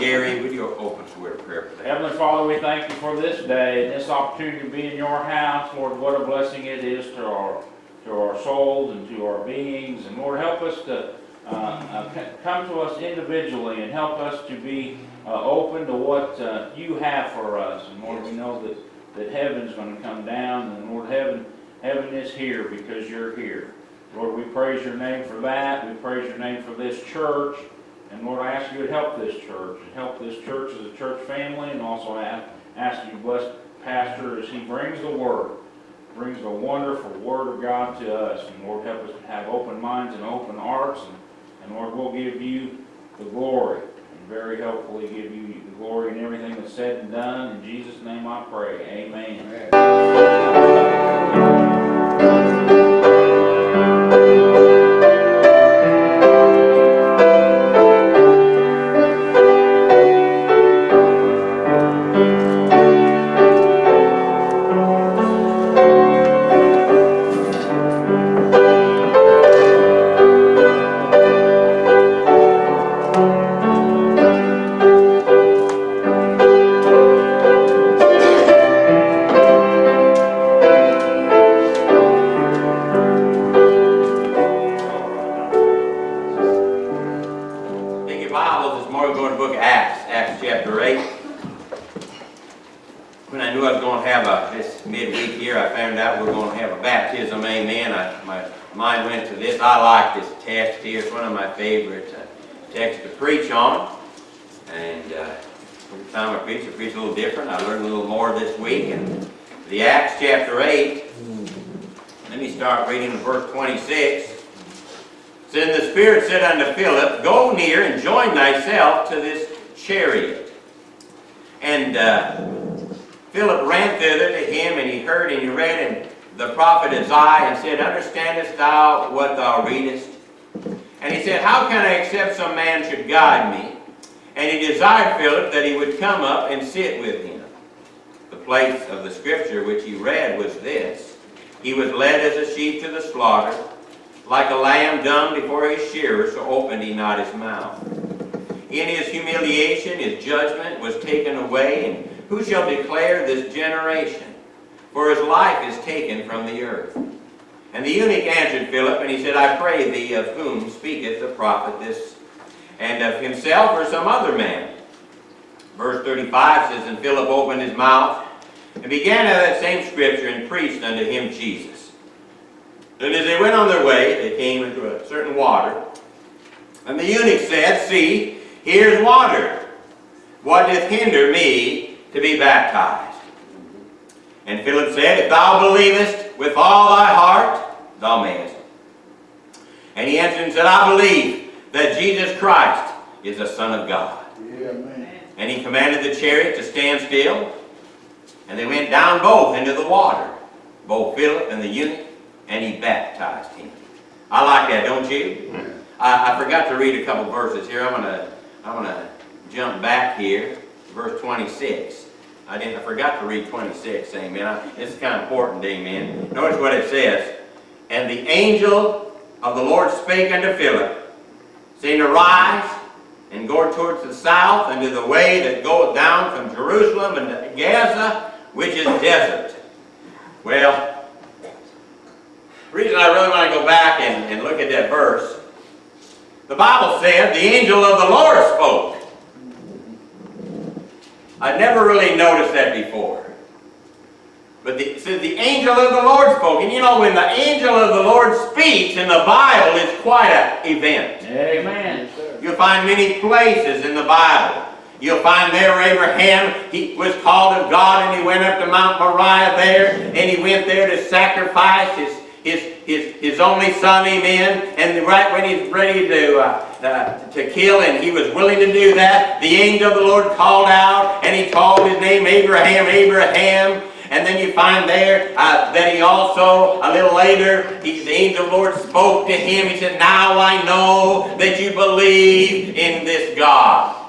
Gary, would you open us a word of prayer for that? Heavenly Father, we thank you for this day and this opportunity to be in your house. Lord, what a blessing it is to our, to our souls and to our beings. And Lord, help us to uh, uh, come to us individually and help us to be uh, open to what uh, you have for us. And Lord, we know that, that heaven's going to come down and Lord, heaven, heaven is here because you're here. Lord, we praise your name for that. We praise your name for this church. And Lord, I ask you to help this church, and help this church as a church family, and also I ask you to bless Pastor as he brings the word, brings the wonderful word of God to us. And Lord, help us to have open minds and open hearts, and, and Lord, we'll give you the glory, and very helpfully give you the glory in everything that's said and done. In Jesus' name I pray, amen. Take guide me? And he desired Philip that he would come up and sit with him. The place of the scripture which he read was this He was led as a sheep to the slaughter. Like a lamb dumb before his shearer, so opened he not his mouth. In his humiliation his judgment was taken away, and who shall declare this generation? For his life is taken from the earth. And the eunuch answered Philip, and he said, I pray thee, of whom speaketh the prophet this, and of himself or some other man? Verse 35 says, And Philip opened his mouth, and began out of that same scripture, and preached unto him Jesus. And as they went on their way, they came into a certain water. And the eunuch said, See, here's water. What doth hinder me to be baptized? And Philip said, If thou believest with all thy heart, thou mayest. And he answered and said, I believe that Jesus Christ is the Son of God. And he commanded the chariot to stand still. And they went down both into the water, both Philip and the eunuch, and he baptized him. I like that, don't you? I, I forgot to read a couple verses here. I'm gonna I'm gonna jump back here, verse 26. I didn't. I forgot to read 26. Amen. I, this is kind of important. Amen. Notice what it says. And the angel of the Lord spake unto Philip, and go towards the south into the way that goeth down from Jerusalem unto Gaza, which is desert. Well, the reason I really want to go back and, and look at that verse, the Bible said the angel of the Lord spoke. I never really noticed that before. But the, it says the angel of the Lord spoke. And you know, when the angel of the Lord speaks in the Bible, it's quite an event. Amen. You'll find many places in the Bible. You'll find there Abraham, he was called of God and he went up to Mount Moriah there and he went there to sacrifice his, his, his, his only son, amen. And right when he's ready to, uh, uh, to kill and he was willing to do that, the angel of the Lord called out and he called his name Abraham, Abraham. And then you find there uh, that he also, a little later, he, the angel of the Lord spoke to him. He said, Now I know that you believe in this God.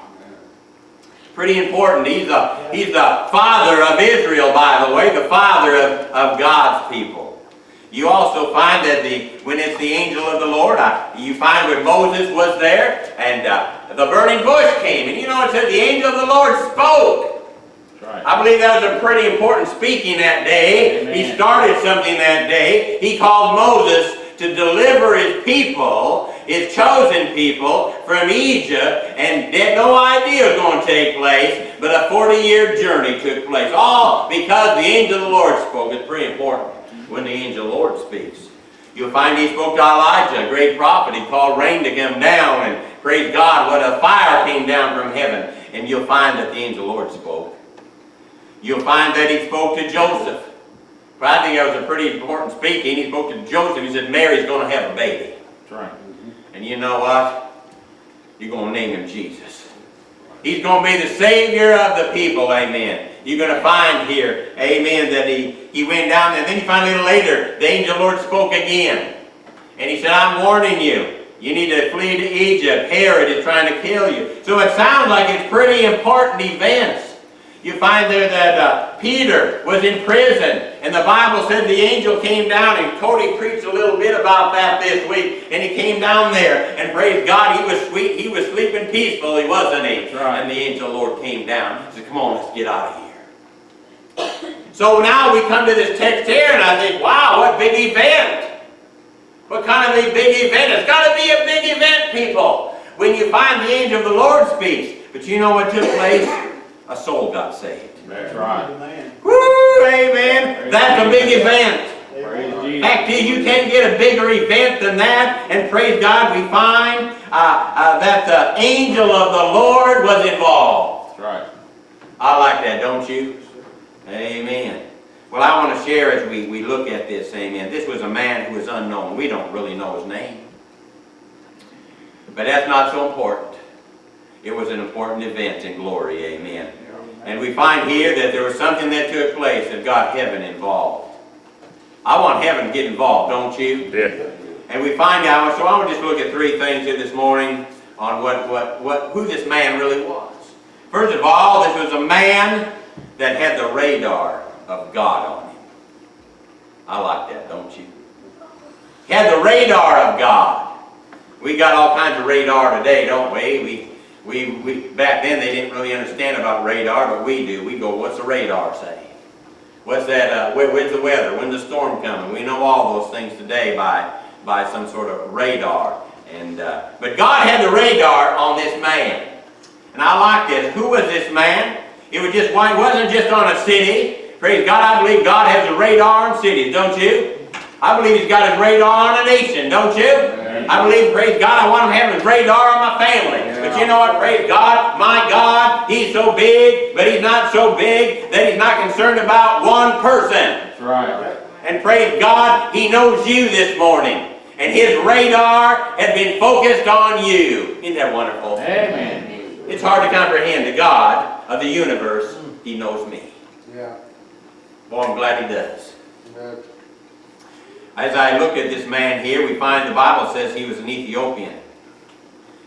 Pretty important. He's the, he's the father of Israel, by the way, the father of, of God's people. You also find that the when it's the angel of the Lord, uh, you find when Moses was there and uh, the burning bush came. And you know it said the angel of the Lord spoke. I believe that was a pretty important speaking that day. He started something that day. He called Moses to deliver his people, his chosen people, from Egypt, and had no idea it was going to take place, but a 40-year journey took place. All because the angel of the Lord spoke. It's pretty important when the angel of the Lord speaks. You'll find he spoke to Elijah, a great prophet. He called rain to come down, and praise God, what a fire came down from heaven. And you'll find that the angel of the Lord spoke. You'll find that he spoke to Joseph. But I think that was a pretty important speaking. He spoke to Joseph. He said, Mary's going to have a baby. That's right. And you know what? You're going to name him Jesus. He's going to be the Savior of the people, amen. You're going to find here, amen, that he, he went down there. And then you find a little later, the angel of the Lord spoke again. And he said, I'm warning you. You need to flee to Egypt. Herod is trying to kill you. So it sounds like it's pretty important events. You find there that uh, Peter was in prison, and the Bible said the angel came down, and Cody preached a little bit about that this week, and he came down there, and praise God, he was sweet, he was sleeping peacefully, wasn't he? Right. And the angel of the Lord came down, and said, come on, let's get out of here. So now we come to this text here, and I think, wow, what big event. What kind of a big event? It's got to be a big event, people, when you find the angel of the Lord speaks. But you know what took place? A soul got saved. That's right. Woo, amen. That's a big event. Praise In Jesus. fact, you can't get a bigger event than that. And praise God, we find uh, uh, that the angel of the Lord was involved. That's right. I like that, don't you? Amen. Well, I want to share as we, we look at this, amen. This was a man who was unknown. We don't really know his name. But that's not so important. It was an important event in glory, amen. And we find here that there was something that took place that got heaven involved. I want heaven to get involved, don't you? Yeah. And we find out, so I want to just look at three things here this morning on what, what, what, who this man really was. First of all, this was a man that had the radar of God on him. I like that, don't you? He had the radar of God. We got all kinds of radar today, don't we? We, we, we, back then they didn't really understand about radar, but we do. We go, what's the radar saying? What's that, uh, where, where's the weather? When's the storm coming? We know all those things today by, by some sort of radar. And, uh, but God had the radar on this man. And I like this. Who was this man? It was just, it wasn't just on a city. Praise God, I believe God has a radar on cities, don't you? I believe He's got His radar on a nation, don't you? Amen. I believe, praise God, I want Him having have His radar on my family. But you know what, praise God, my God, He's so big, but He's not so big that He's not concerned about one person. That's right. And praise God, He knows you this morning. And His radar has been focused on you. Isn't that wonderful? Amen. It's hard to comprehend the God of the universe. Mm. He knows me. Yeah. Boy, I'm glad He does. Amen. As I look at this man here, we find the Bible says he was an Ethiopian.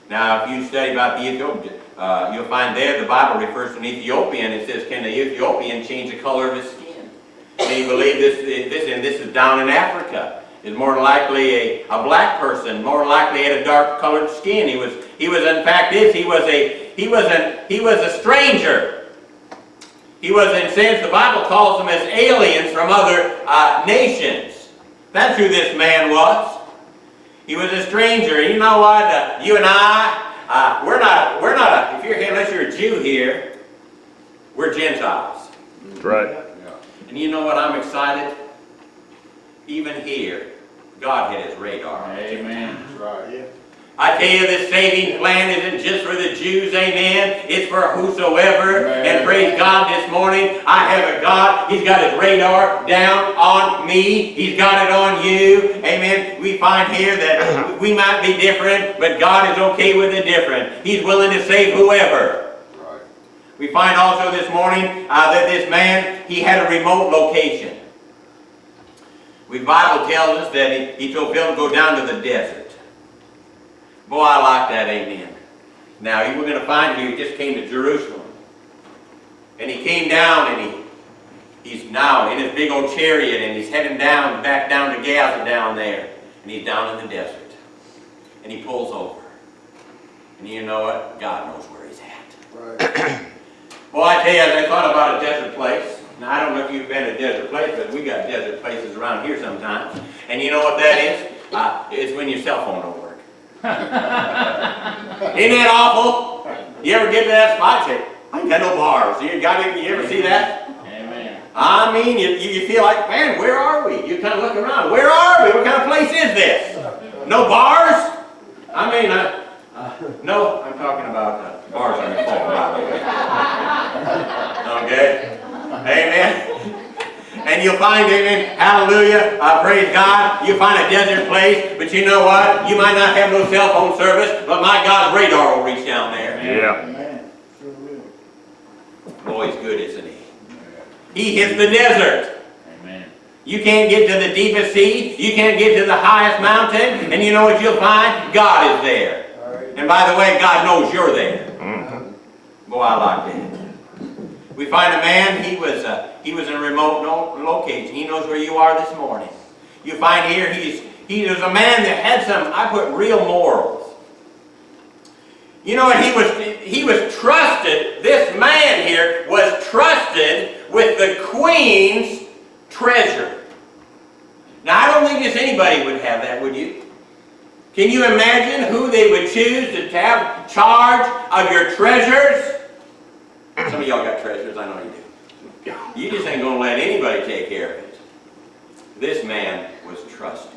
Now, if you study about the Ethiopian, uh, you'll find there the Bible refers to an Ethiopian. It says, can the Ethiopian change the color of his skin? And you believe this, this, and this is down in Africa. Is more likely a, a black person, more likely had a dark colored skin. He was, he was in fact this, he was a, he was a, he was a stranger. He was in sense, the Bible calls them as aliens from other uh, nations. That's who this man was. He was a stranger. You know what? Uh, you and I, uh, we're not, we're not, a, if you're here, unless you're a Jew here, we're Gentiles. That's right. And you know what? I'm excited. Even here, God had his radar. Amen. That's right. Yeah. I tell you, this saving plan isn't just for the Jews, amen. It's for whosoever. Amen. And praise God this morning, I have a God. He's got his radar down on me. He's got it on you. Amen. We find here that we might be different, but God is okay with the different. He's willing to save whoever. Right. We find also this morning uh, that this man, he had a remote location. The Bible tells us that he, he told Philip to go down to the desert. Boy, I like that, amen. Now, we're going to find here, he just came to Jerusalem. And he came down and he, he's now in his big old chariot and he's heading down, back down to Gaza down there. And he's down in the desert. And he pulls over. And you know what? God knows where he's at. Right. Well, I tell you, as I thought about a desert place, now I don't know if you've been to a desert place, but we got desert places around here sometimes. And you know what that is? Uh, it's when your cell phone don't Isn't that awful? You ever get to that spot and say, I ain't got no bars. You got it, you ever see that? Amen. I mean, you, you you feel like, man, where are we? You kind of look around. Where are we? What kind of place is this? No bars? I mean, uh, uh, no, I'm talking about uh, bars on your phone, by the way. Okay? Amen. And you'll find, amen, hallelujah, uh, praise God, you find a desert place, but you know what? You might not have no cell phone service, but my God's radar will reach down there. Yeah. Amen. Sure will. Boy, he's good, isn't he? He hits the desert. Amen. You can't get to the deepest sea. You can't get to the highest mountain. And you know what you'll find? God is there. All right. And by the way, God knows you're there. Mhm. Boy, I like that. We find a man, he was, uh, he was in a remote no, location. He knows where you are this morning. You find here, he's, he was a man that had some, I put real morals. You know what, he was, he was trusted, this man here was trusted with the queen's treasure. Now, I don't think just anybody would have that, would you? Can you imagine who they would choose to have charge of your treasures? Some of y'all got treasures, I know you do. You just ain't gonna let anybody take care of it. This man was trusted.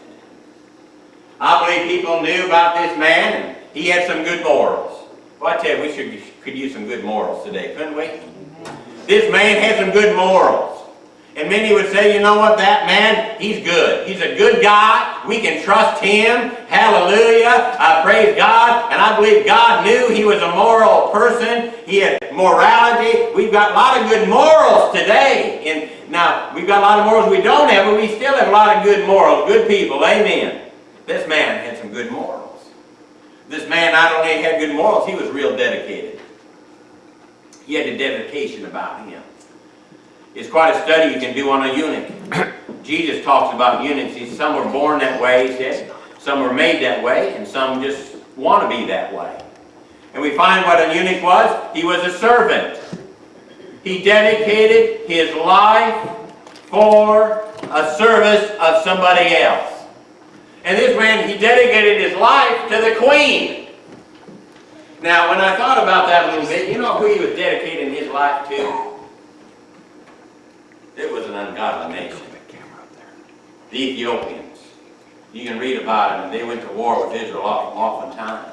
I believe people knew about this man and he had some good morals. Well, I tell you, we should, could use some good morals today, couldn't we? This man had some good morals. And many would say, you know what, that man, he's good. He's a good guy. We can trust him. Hallelujah. I praise God. And I believe God knew he was a moral person. He had morality. We've got a lot of good morals today. And now, we've got a lot of morals we don't have, but we still have a lot of good morals. Good people. Amen. This man had some good morals. This man not only had good morals, he was real dedicated. He had a dedication about him. It's quite a study you can do on a eunuch. Jesus talks about eunuchs. He says some were born that way, he said. Some were made that way, and some just want to be that way. And we find what a eunuch was. He was a servant. He dedicated his life for a service of somebody else. And this man, he dedicated his life to the queen. Now, when I thought about that a little bit, you know who he was dedicating his life to? It was an ungodly nation. The Ethiopians. You can read about them, they went to war with Israel often- times.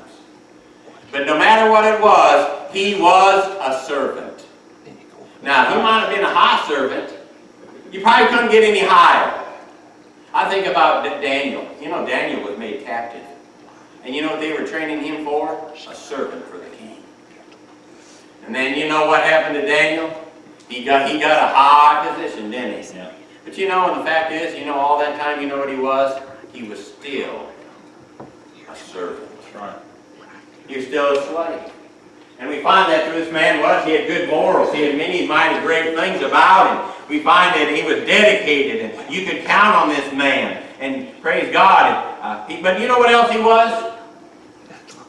But no matter what it was, he was a servant. Now, he might have been a high servant. You probably couldn't get any higher. I think about Daniel. You know, Daniel was made captive. And you know what they were training him for? A servant for the king. And then you know what happened to Daniel? He got, he got a high position, didn't he? Yeah. But you know, and the fact is, you know, all that time, you know what he was? He was still a servant. That's right. He was still a slave. And we find that through this man was, he had good morals. He had many mighty great things about him. We find that he was dedicated, and you could count on this man. And praise God. Uh, he, but you know what else he was?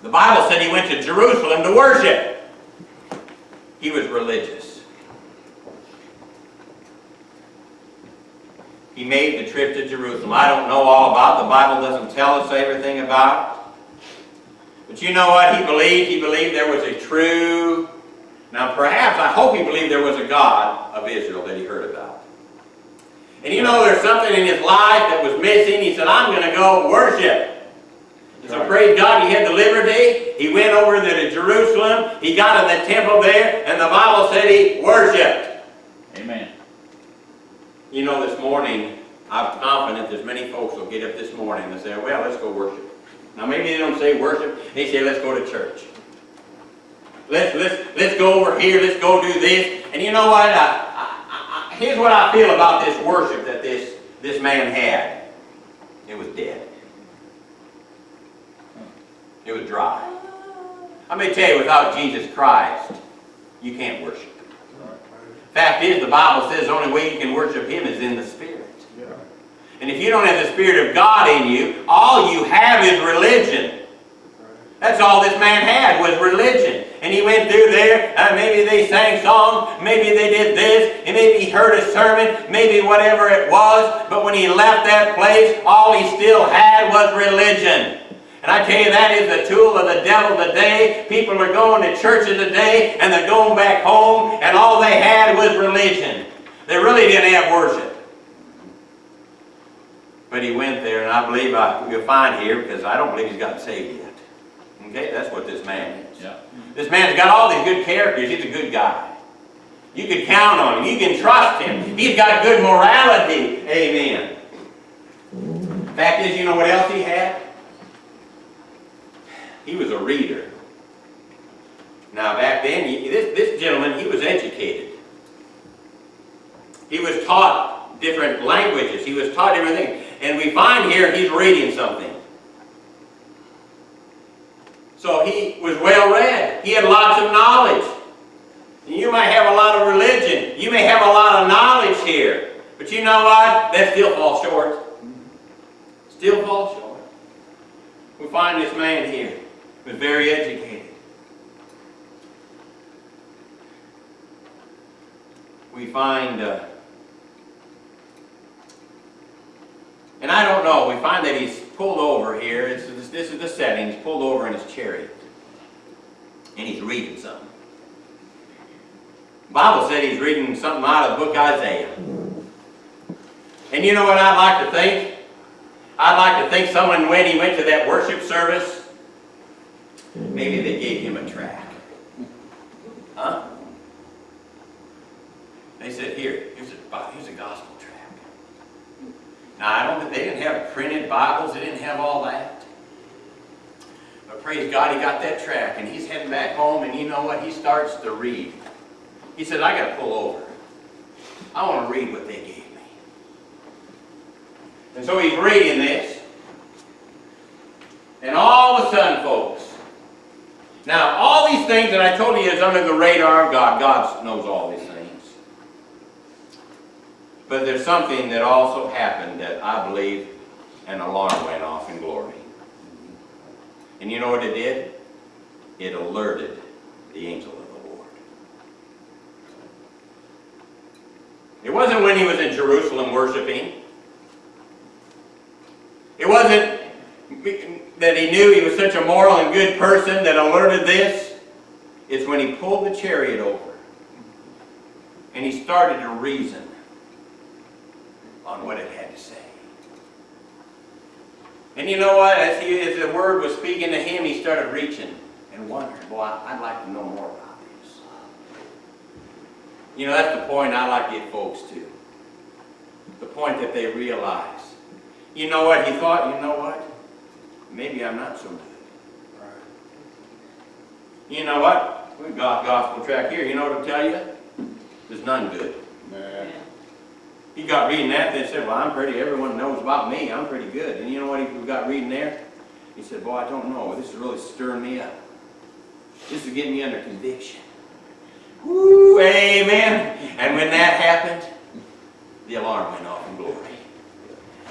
The Bible said he went to Jerusalem to worship. He was religious. He made the trip to Jerusalem. I don't know all about it. The Bible doesn't tell us everything about it. But you know what he believed? He believed there was a true, now perhaps, I hope he believed there was a God of Israel that he heard about. And you know there's something in his life that was missing. He said, I'm going to go worship. And so praise God, he had the liberty. He went over to Jerusalem. He got in the temple there, and the Bible said he worshiped. Amen. You know, this morning, I'm confident there's many folks will get up this morning and say, well, let's go worship. Now, maybe they don't say worship, they say, let's go to church. Let's, let's, let's go over here, let's go do this. And you know what? I, I, I, here's what I feel about this worship that this, this man had. It was dead. It was dry. I may tell you, without Jesus Christ, you can't worship. Fact is, the Bible says the only way you can worship Him is in the Spirit. And if you don't have the Spirit of God in you, all you have is religion. That's all this man had was religion. And he went through there, uh, maybe they sang songs, maybe they did this, and maybe he heard a sermon, maybe whatever it was, but when he left that place, all he still had was religion. And I tell you, that is the tool of the devil today. People are going to churches today, and they're going back home, and all they had was religion. They really didn't have worship. But he went there, and I believe I, you'll find here, because I don't believe he's gotten saved yet. Okay, that's what this man is. Yeah. This man's got all these good characters. He's a good guy. You can count on him. You can trust him. He's got good morality. Amen. Fact is, you know what else he had? He was a reader. Now, back then, he- this, this gentleman, he was educated. He was taught different languages. He was taught everything. And we find here he's reading something. So he was well read. He had lots of knowledge. And you may have a lot of religion. You may have a lot of knowledge here. But you know what? That still falls short. Still falls short. We find this man here was very educated. We find, uh, and I don't know, we find that he's pulled over here. This is, this is the setting. He's pulled over in his chariot. And he's reading something. Bible said he's reading something out of the book Isaiah. And you know what I'd like to think? I'd like to think someone, when he went to that worship service, maybe they gave him a track. Huh? They said, here, here's a, here's a gospel track. Now, I don't think they didn't have printed Bibles, they didn't have all that. But praise God, he got that track, and he's heading back home, and you know what? He starts to read. He said, I got to pull over. I want to read what they gave me. And so he's reading this. And all of a sudden, folks, now all these things that I told you is under the radar of God. God knows all these things. But there's something that also happened that I believe an alarm went off in glory. And you know what it did? It alerted the angel of the Lord. It wasn't when he was in Jerusalem worshiping. It wasn't that he knew he was such a moral and good person that alerted this. is when he pulled the chariot over and he started to reason on what it had to say. And you know what? As, he, as the word was speaking to him, he started reaching and wondering, boy, I'd like to know more about this. You know, that's the point I like to get folks to. The point that they realize. You know what? He thought, you know what? Maybe I'm not so good. You know what? We've got gospel track here. You know what I'll tell you? There's none good. He got reading that, they said, well, I'm pretty, everyone knows about me, I'm pretty good. And you know what he got reading there? He said, boy, I don't know, this is really stirring me up. This is getting me under conviction. Woo, amen. And when that happened, the alarm went off in glory.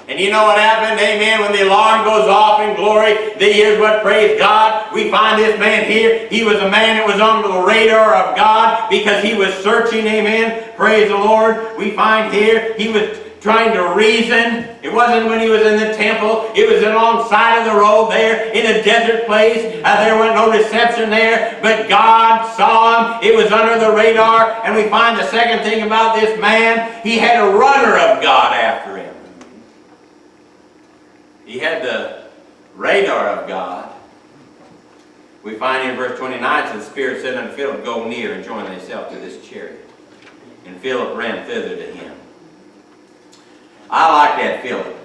And you know what happened, amen, when the alarm goes off in glory, then here's what, praise God, we find this man here, he was a man that was under the radar of God because he was searching, amen, praise the Lord. We find here, he was trying to reason. It wasn't when he was in the temple, it was alongside of the road there, in a desert place. Uh, there was no reception there, but God saw him, it was under the radar, and we find the second thing about this man, he had a runner of God after him. He had the radar of God. We find in verse 29, so the Spirit said unto Philip, Go near and join thyself to this chariot. And Philip ran thither to him. I like that Philip.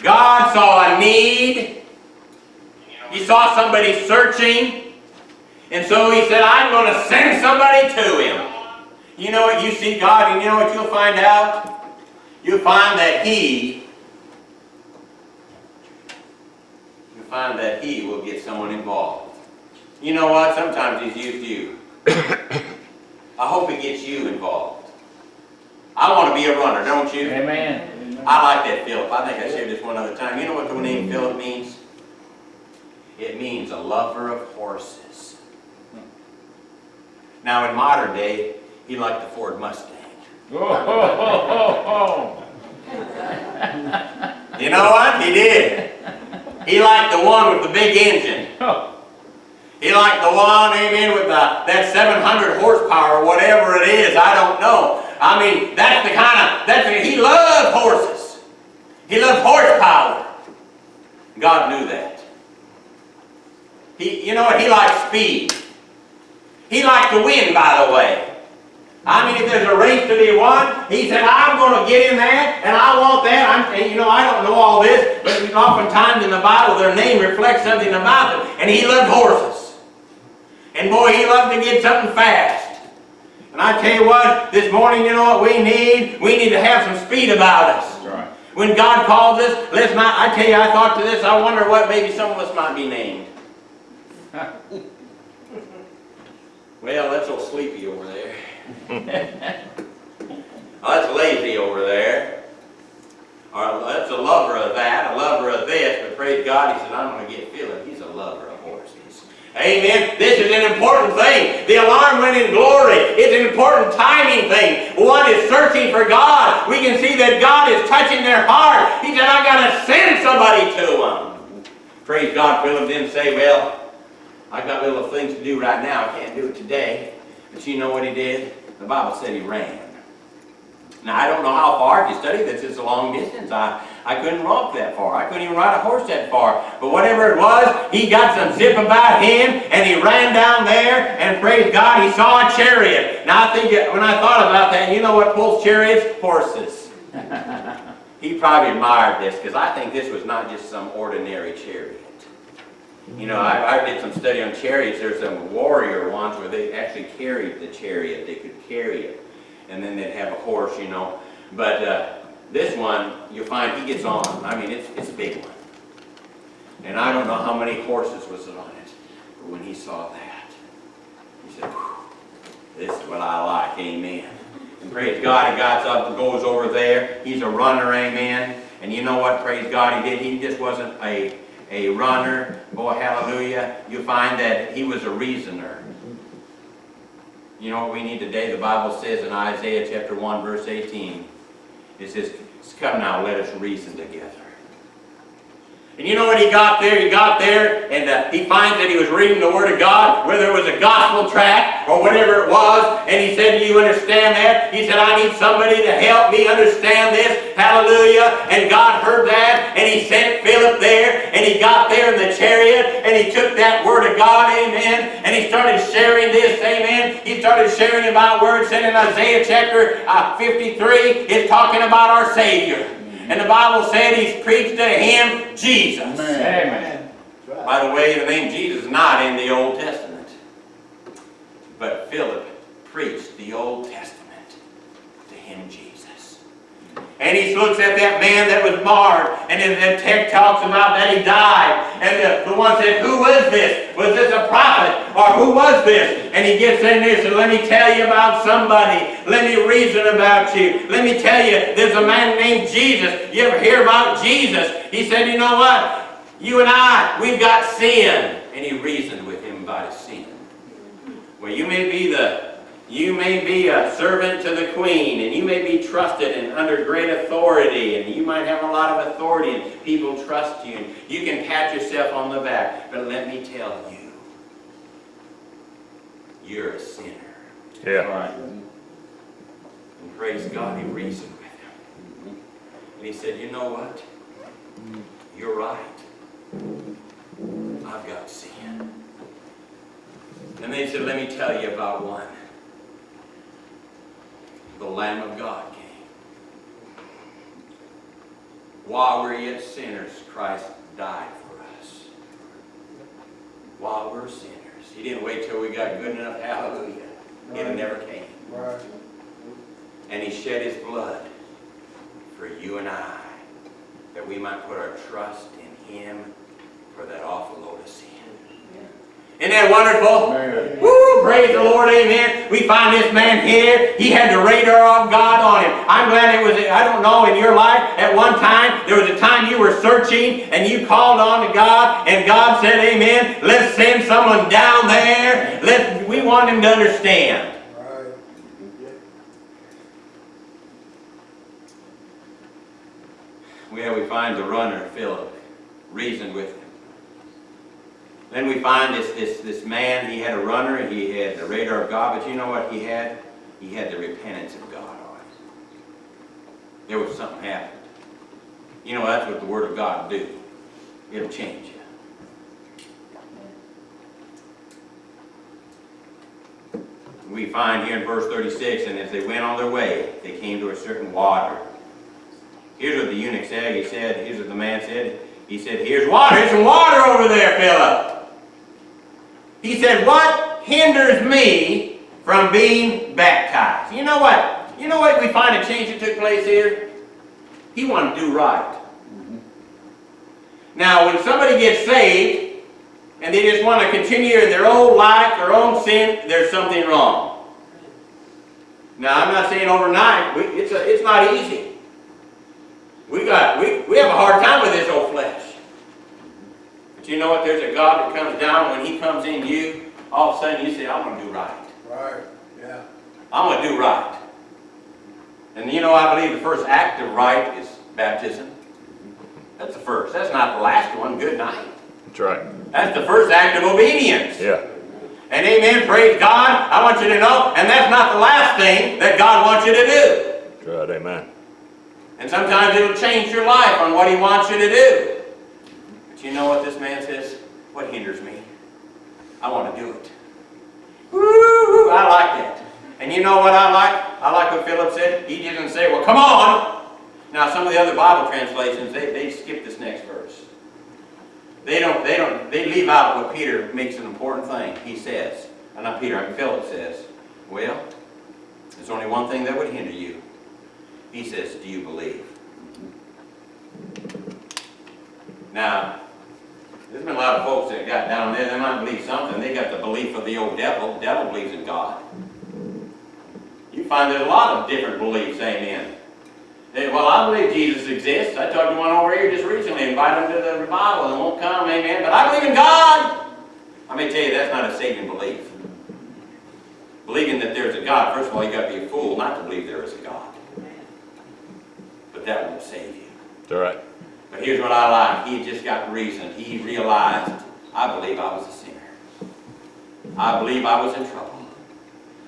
God saw a need. He saw somebody searching. And so he said, I'm going to send somebody to him. You know what? You see God, and you know what you'll find out? You'll find that he you find that he will get someone involved. You know what? Sometimes he's used you. I hope it gets you involved. I want to be a runner, don't you? Amen. I like that Philip. I think I shared this one other time. You know what the name Philip means? It means a lover of horses. Now in modern day, he liked the Ford Mustang. Oh, ho, ho, ho, You know what? He did. He liked the one with the big engine. ho. Oh. He liked the one, amen, with the, that 700 horsepower or whatever it is. I don't know. I mean, that's the kind of, that's the, he loved horses. He loved horsepower. God knew that. He, you know what? He liked speed. He liked to win, by the way. I mean, if there's a race to be won, he said, I'm going to get in that, and I want that. I'm, and you know, I don't know all this, but oftentimes in the Bible, their name reflects something about them. And he loved horses. And boy, he loved to get something fast. And I tell you what, this morning, you know what we need? We need to have some speed about us. Right. When God calls us, let's not, I tell you, I thought to this, I wonder what maybe some of us might be named. Well, that's old Sleepy over there. oh, that's Lazy over there. Or that's a lover of that, a lover of this, but praise God, he said, I'm going to get Philip. He's a lover of horses. Amen. This is an important thing. The alarm went in glory. It's an important timing thing. One is searching for God. We can see that God is touching their heart. He said, I got to send somebody to them. Praise God, Philip didn't say, well, I've got little things to do right now. I can't do it today. But you know what he did? The Bible said he ran. Now, I don't know how far. If you study this, it's a long distance. I, I couldn't walk that far. I couldn't even ride a horse that far. But whatever it was, he got some zip about him, and he ran down there, and praise God, he saw a chariot. Now, I think when I thought about that, you know what pulls chariots? Horses. he probably admired this, because I think this was not just some ordinary chariot. You know, I, I did some study on chariots. There's some warrior ones where they actually carried the chariot. They could carry it. And then they'd have a horse, you know. But uh, this one, you'll find he gets on. I mean, it's, it's a big one. And I don't know how many horses was on it. But when he saw that, he said, this is what I like, amen. And praise God, he got up and goes over there. He's a runner, amen. And you know what, praise God, he did? He just wasn't a, a runner. Boy, hallelujah. You find that he was a reasoner. You know what we need today? The Bible says in Isaiah chapter 1, verse 18, it says, Come now, let us reason together. And you know what he got there? He got there and uh, he finds that he was reading the Word of God, whether it was a gospel tract or whatever it was, and he said, Do you understand that? He said, I need somebody to help me understand this. Hallelujah. And God heard that, and he sent Philip there, and he got there in the chariot, and he took that Word of God, amen, and he started sharing this, amen. He started sharing about it said in Isaiah chapter uh, 53, it's talking about our Savior. And the Bible said he's preached to him Jesus. Amen. Amen. By the way, the name Jesus is not in the Old Testament. But Philip preached the Old Testament to him Jesus. And he looks at that man that was marred, and then the text talks about that he died. And the, the one said, Who was this? Was this a prophet? Or who was this? And he gets in there and says, Let me tell you about somebody. Let me reason about you. Let me tell you, there's a man named Jesus. You ever hear about Jesus? He said, You know what? You and I, we've got sin. And he reasoned with him about his sin. Well, you may be the you may be a servant to the queen, and you may be trusted and under great authority, and you might have a lot of authority, and people trust you, and you can pat yourself on the back. But let me tell you, you're a sinner. Yeah. Right. And praise God, he reasoned with him. And he said, you know what? You're right. I've got sin. And they said, let me tell you about one. The Lamb of God came. While we're yet sinners, Christ died for us. While we're sinners. He didn't wait till we got good enough. Hallelujah. It never came. Right. And he shed his blood for you and I, that we might put our trust in him for that awful load of sin. Isn't that wonderful? Man. Woo, praise the Lord, amen. We find this man here, he had the radar of God on him. I'm glad it was, I don't know, in your life, at one time, there was a time you were searching and you called on to God and God said, amen, let's send someone down there. Let, we want him to understand. Right. Well, we find the runner, Philip, reasoned with him. Then we find this, this, this man, he had a runner, he had the radar of God, but you know what he had? He had the repentance of God on it. There was something happened. You know, that's what the Word of God do. It'll change you. We find here in verse 36, and as they went on their way, they came to a certain water. Here's what the eunuch said. He said, here's what the man said. He said, here's water. Here's some water over there, Philip. He said, what hinders me from being baptized? You know what? You know what we find a change that took place here? He wanted to do right. Now, when somebody gets saved, and they just want to continue in their own life, their own sin, there's something wrong. Now, I'm not saying overnight. We, it's, a, it's not easy. We got we, we have a hard time with this old flesh. But you know what? There's a God that comes down when He comes in you. All of a sudden you say, "I'm going to do right. Right. Yeah. I'm going to do right." And you know, I believe the first act of right is baptism. That's the first. That's not the last one. Good night. That's right. That's the first act of obedience. Yeah. And amen. Praise God. I want you to know, and that's not the last thing that God wants you to do. That's right. Amen. And sometimes it'll change your life on what he wants you to do. But you know what this man says? What hinders me? I want to do it. Woo! I like that. And you know what I like? I like what Philip said. He didn't say, well, come on. Now, some of the other Bible translations, they, they skip this next verse. They don't, they don't, they leave out what Peter makes an important thing. He says, uh, not Peter, I mean Philip says, well, there's only one thing that would hinder you. He says, do you believe? Now, been a lot of folks that got down there, they might believe something. They got the belief of the old devil. The devil believes in God. You find there's a lot of different beliefs, amen. Hey, well, I believe Jesus exists. I talked to one over here just recently, invited him to the revival and won't come, amen. But I believe in God. I may tell you that's not a saving belief. Believing that there's a God, first of all, you got to be a fool not to believe there is a God. But that won't save you. That's right. But here's what I like. He just got reasoned. He realized, I believe I was a sinner. I believe I was in trouble.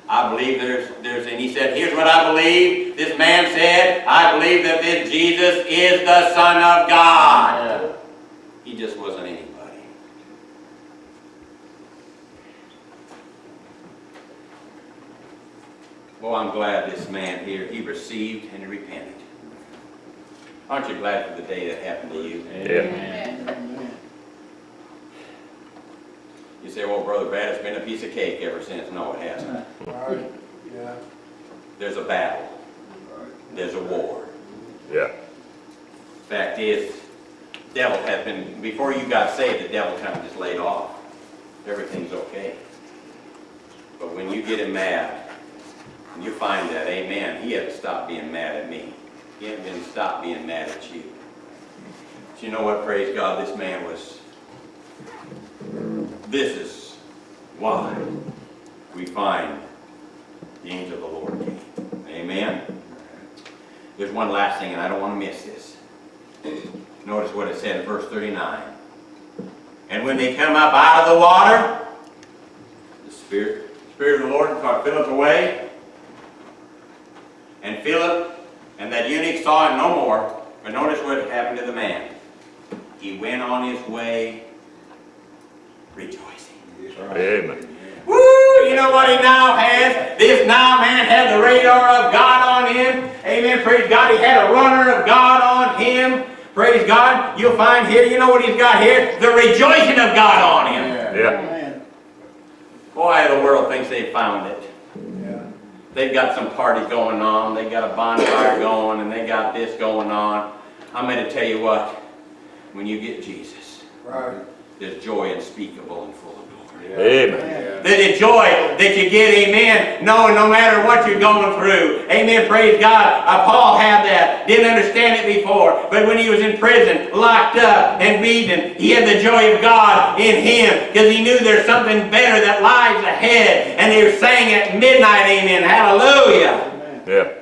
I believe there's, there's, and he said, here's what I believe. This man said, I believe that this Jesus is the Son of God. He just wasn't anybody. Well, I'm glad this man here, he received and he repented. Aren't you glad for the day that happened to you? Amen. You say, well, Brother Brad, it's been a piece of cake ever since. No, it hasn't. Right. Yeah. There's a battle. There's a war. Yeah. Fact is, devil has been, before you got saved, the devil kind of just laid off. Everything's okay. But when you get him mad, and you find that, amen, he had to stop being mad at me. He had to stop being mad at you. But you know what, praise God, this man was, this is why we find the angel of the Lord came. Amen? There's one last thing, and I don't want to miss this. Notice what it said in verse 39. And when they come up out of the water, the Spirit, Spirit of the Lord caught Philip away. And Philip and that eunuch saw him no more. But notice what happened to the man. He went on his way rejoicing. Amen. Woo! You know what he now has? This now man had the radar of God on him. Amen. Praise God. He had a runner of God on him. Praise God. You'll find here, you know what he's got here? The rejoicing of God on him. Yeah. Boy, the world thinks they found it. They've got some party going on. they've got a bonfire going, and they got this going on. I'm going to tell you what. When you get Jesus, Right. there's joy unspeakable and full. Amen. The, the joy that you get, amen, knowing no matter what you're going through. Amen, praise God. Uh, Paul had that, didn't understand it before, but when he was in prison, locked up and beaten, he had the joy of God in him because he knew there's something better that lies ahead. And he was saying at midnight, amen, hallelujah. Yeah.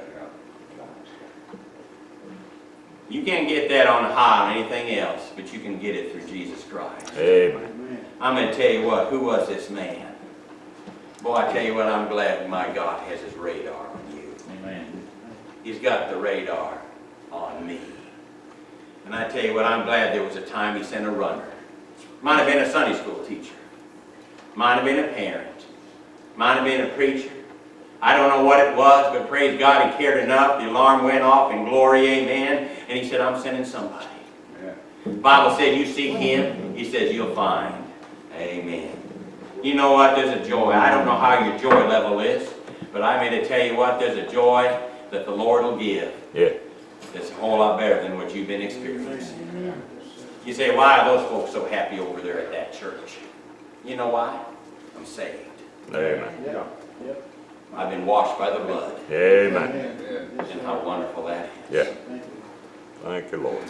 You can't get that on high on anything else, but you can get it through Jesus Christ. Amen. I'm going to tell you what, who was this man? Boy, I tell you what, I'm glad my God has his radar on you. Amen. He's got the radar on me. And I tell you what, I'm glad there was a time he sent a runner. Might have been a Sunday school teacher. Might have been a parent. Might have been a preacher. I don't know what it was, but praise God, he cared enough. The alarm went off in glory, amen. And he said, I'm sending somebody. The Bible said, you seek him, he says, you'll find. Amen. You know what? There's a joy. I don't know how your joy level is, but I'm here to tell you what, there's a joy that the Lord will give Yeah. that's a whole lot better than what you've been experiencing. You say, why are those folks so happy over there at that church? You know why? I'm saved. Amen. Yeah. I've been washed by the blood. Amen. And how wonderful that is. Yeah. Thank you, Lord.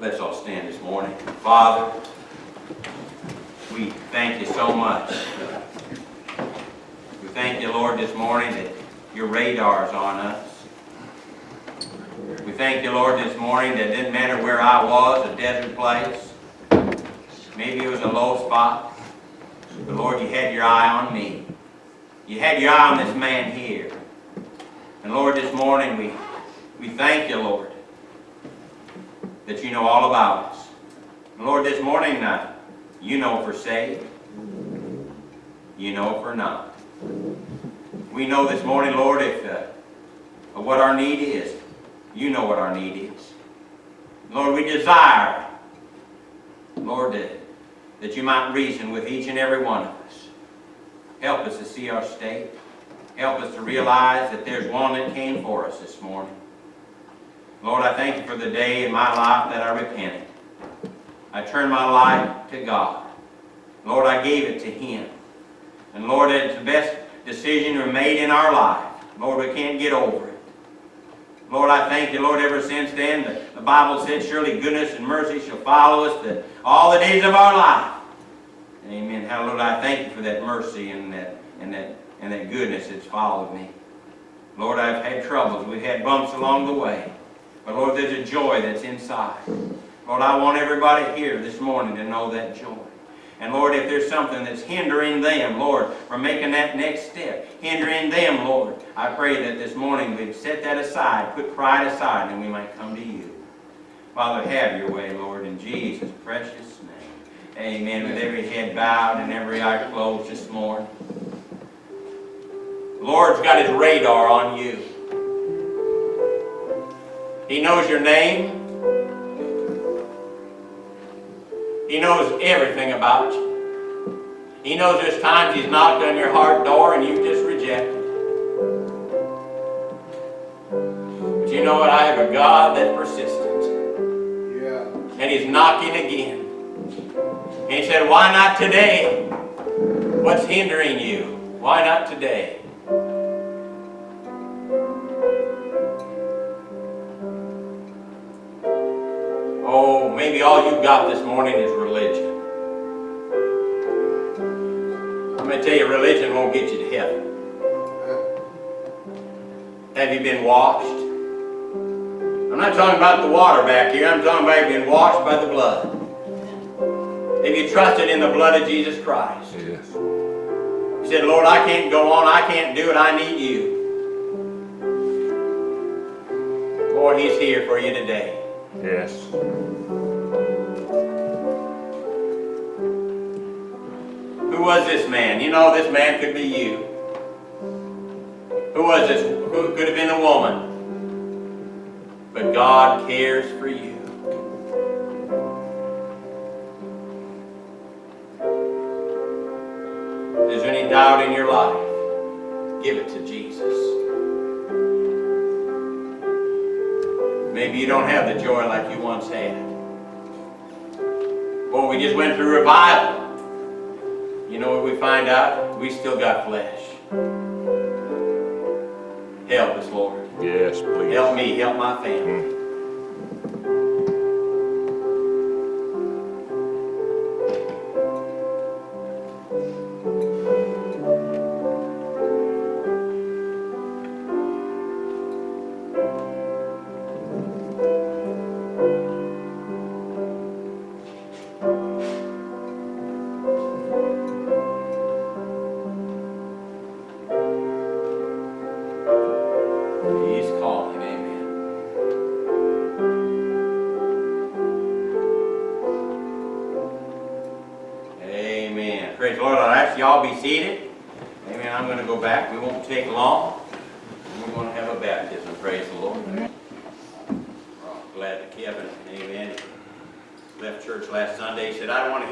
Let's all stand this morning. Father, we thank you so much. We thank you, Lord, this morning that your radar's on us. We thank you, Lord, this morning that it didn't matter where I was, a desert place. Maybe it was a low spot. But Lord, you had your eye on me. You had your eye on this man here. And Lord, this morning we, we thank you, Lord, that you know all about us. And Lord, this morning, uh, you know if we're saved. You know if we're not. We know this morning, Lord, if uh, what our need is. You know what our need is. Lord, we desire, Lord, that, that you might reason with each and every one of us. Help us to see our state. Help us to realize that there's one that came for us this morning. Lord, I thank you for the day in my life that I repented. I turned my life to God. Lord, I gave it to Him. And Lord, it's the best decision we made in our life. Lord, we can't get over it. Lord, I thank you, Lord, ever since then, the, the Bible said, surely goodness and mercy shall follow us the, all the days of our life. Amen. Hallelujah. I thank you for that mercy and that, and that, and that goodness that's followed me. Lord, I've had troubles. We've had bumps along the way. But Lord, there's a joy that's inside. Lord, I want everybody here this morning to know that joy. And Lord, if there's something that's hindering them, Lord, from making that next step, hindering them, Lord, I pray that this morning we'd set that aside, put pride aside, and we might come to you. Father, have your way, Lord, in Jesus' precious name. Amen. With every head bowed and every eye closed this morning. The Lord's got his radar on you. He knows your name. He knows everything about you. He knows there's times He's knocked on your heart door and you've just rejected. But you know what? I have a God that's persistent. Yeah. And He's knocking again. And He said, why not today? What's hindering you? Why not today? Maybe all you've got this morning is religion. I'm going to tell you, religion won't get you to heaven. Have you been washed? I'm not talking about the water back here. I'm talking about you been washed by the blood. Have you trusted in the blood of Jesus Christ? Yes. You said, Lord, I can't go on. I can't do it. I need you. Lord, He's here for you today. Yes. Who was this man? You know, this man could be you. Who was this? Who could have been a woman? But God cares for you. Is there any doubt in your life? Give it to Jesus. Maybe you don't have the joy like you once had. Boy, we just went through revival. You know what we find out? We still got flesh. Help us, Lord. Yes, please. Help me, help my family. He's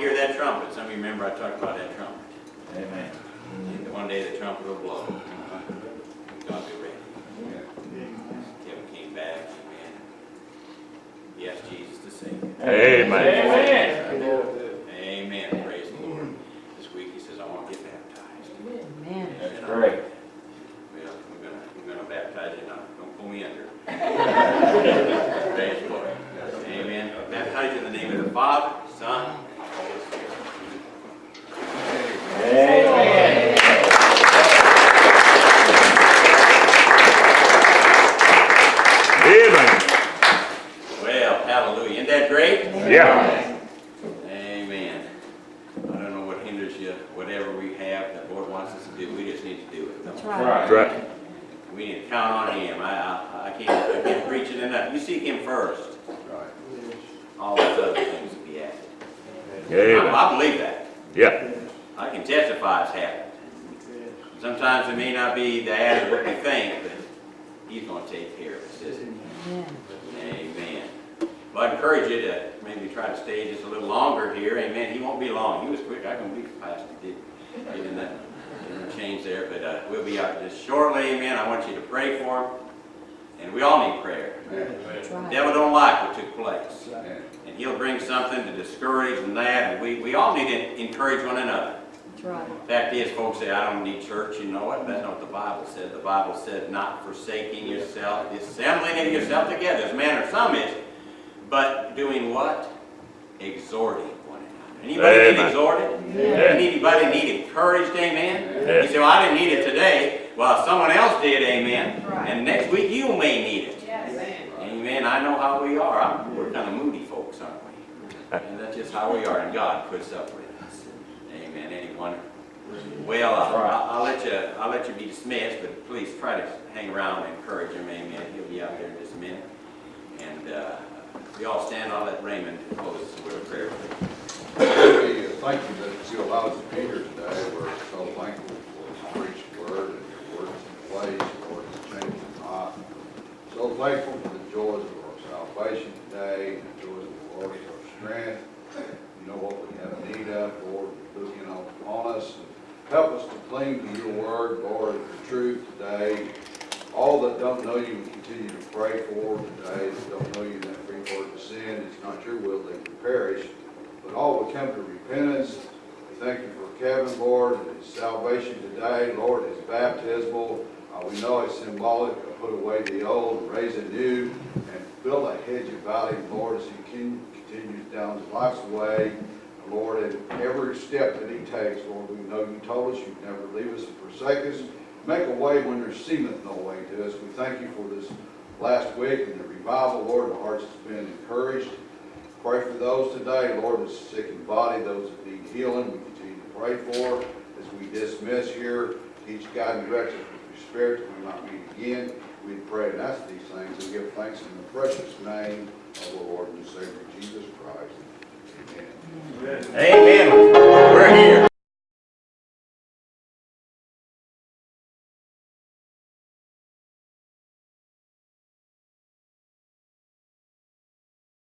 hear that trumpet. Some of you remember I talked about that trumpet. Amen. And One day the trumpet will blow. God be ready. Kevin came back, amen. Yes, Jesus the Savior. Amen. Amen. Amen, praise the Lord. This week he says, I want to get baptized. Amen. That's great. Well, we're gonna, we're gonna baptize you now, don't pull me under. Praise the Lord. Amen. Baptize you in the name of the Father, Son, and Holy Spirit. Amen. Amen. Well, hallelujah. Isn't that great? Yeah. Amen. I don't know what hinders you, whatever we have that Lord wants us to do, we just need to do it. That's don't right. That's right. we? We need to count on Him. I, I, I can't, I can't preach it enough. You seek Him first, all those other things will be added. I, Amen. I believe that. Yeah. I can testify it's happened. Sometimes it may not be the added what we think, but He's gonna take care of us, isn't He? Amen. Amen. Well, I encourage you to maybe try to stay just a little longer here. Amen. He won't be long. He was quick. I can believe the pastor did get in that change there, but uh, we'll be out just shortly. Amen. I want you to pray for him, and we all need prayer. The devil don't like what took place, and he'll bring something to discourage and that, and we, we all need to encourage one another. That's right. Fact is, folks say, I don't need church, you know what? That's not what the Bible said. The Bible said, not forsaking yourself, assembling yourself together, as man or some is, but doing what? Exhorting one another. Anybody need Amen. exhorted? Yeah. Anybody need encouraged, amen? Yes. You say, well, I didn't need it today. Well, someone else did, amen. And next week you may need it. Amen. I know how we are. I'm- We're kind of moody folks, aren't we? And that's just how we are, and God puts up with us. Amen. Anyone? Well, uh, I'll, I'll let you, I'll let you be dismissed, but please try to hang around and encourage him, amen. He'll be out there in just a minute. And, uh, we all stand, I'll let Raymond close us with a prayer. We Thank you that you allowed us to be here today. We're so thankful for this preached word and your words in place, Lord, it's changing not. So thankful for the joys of our salvation today, and the joys of the Lord is our strength. You know what we have need of, Lord, look in on us. Help us to cling to your word, Lord, the truth today. All that don't know you, we continue to pray for today, that don't know you, that free word of sin, it's not your will they can perish but all will come to repentance. We thank you for Kevin, Lord, and his salvation today, Lord, his baptismal. Uh, we know it's symbolic of put away the old, raise a new, and build a hedge about him, Lord, as he continues down his life's way. Lord, and every step that he takes, Lord, we know you told us you'd never leave us and forsake us. Make a way when there seemeth no way to us. We thank you for this last week and the revival, Lord, the hearts has been encouraged pray for those today, Lord, that's sick in body, those that need healing, we continue to pray for. As we dismiss here, teach, God and direct us with your spirit that we might meet again. We pray and ask these things and give thanks in the precious name of the Lord and Savior Jesus Christ. Amen. Amen. We're here.